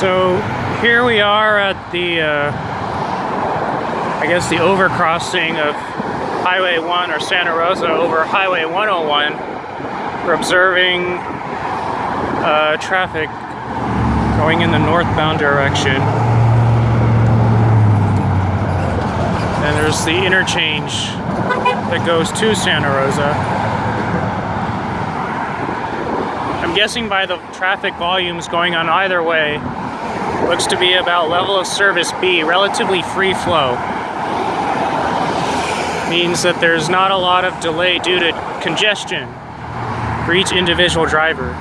So here we are at the, uh, I guess the overcrossing of Highway 1 or Santa Rosa over Highway 101. We're observing uh, traffic going in the northbound direction. And there's the interchange that goes to Santa Rosa. I'm guessing by the traffic volumes going on either way, looks to be about level of service B, relatively free flow. Means that there's not a lot of delay due to congestion for each individual driver.